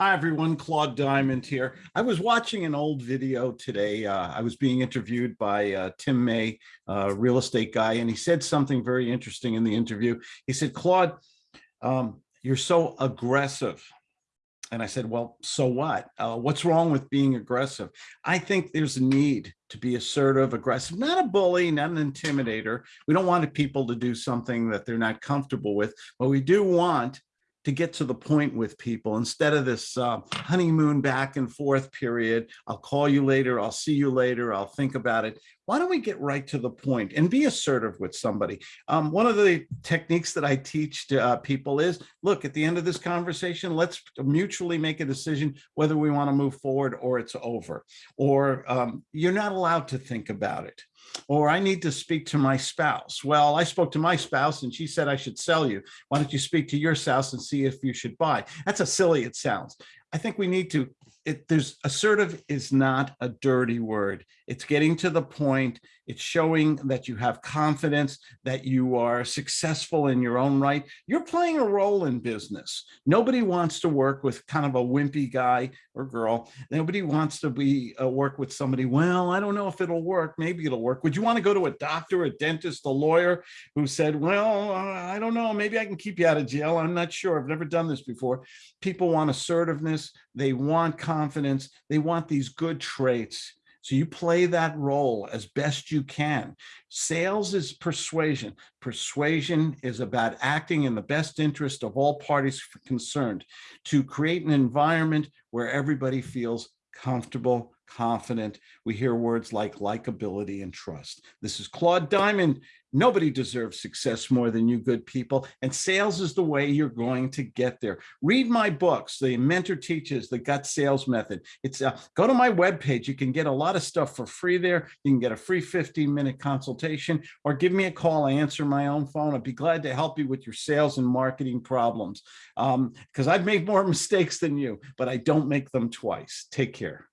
Hi, everyone. Claude Diamond here. I was watching an old video today. Uh, I was being interviewed by uh, Tim May, a real estate guy, and he said something very interesting in the interview. He said, Claude, um, you're so aggressive. And I said, well, so what? Uh, what's wrong with being aggressive? I think there's a need to be assertive, aggressive, not a bully, not an intimidator. We don't want people to do something that they're not comfortable with, but we do want to get to the point with people instead of this uh, honeymoon back and forth period. I'll call you later. I'll see you later. I'll think about it. Why don't we get right to the point and be assertive with somebody? Um, one of the techniques that I teach to uh, people is, look, at the end of this conversation, let's mutually make a decision whether we want to move forward or it's over. Or um, you're not allowed to think about it or I need to speak to my spouse. Well, I spoke to my spouse and she said I should sell you. Why don't you speak to your spouse and see if you should buy? That's how silly it sounds. I think we need to, it, there's assertive is not a dirty word. It's getting to the point. It's showing that you have confidence, that you are successful in your own right. You're playing a role in business. Nobody wants to work with kind of a wimpy guy or girl. Nobody wants to be uh, work with somebody. Well, I don't know if it'll work. Maybe it'll work. Would you want to go to a doctor, a dentist, a lawyer who said, well, I don't know. Maybe I can keep you out of jail. I'm not sure. I've never done this before. People want assertiveness. They want confidence. They want these good traits so you play that role as best you can. Sales is persuasion. Persuasion is about acting in the best interest of all parties concerned to create an environment where everybody feels comfortable, confident. We hear words like likability and trust. This is Claude Diamond. Nobody deserves success more than you good people. And sales is the way you're going to get there. Read my books, The Mentor Teaches, The Gut Sales Method. It's uh, Go to my webpage. You can get a lot of stuff for free there. You can get a free 15 minute consultation or give me a call. I answer my own phone. I'd be glad to help you with your sales and marketing problems because um, I've made more mistakes than you, but I don't make them twice. Take care.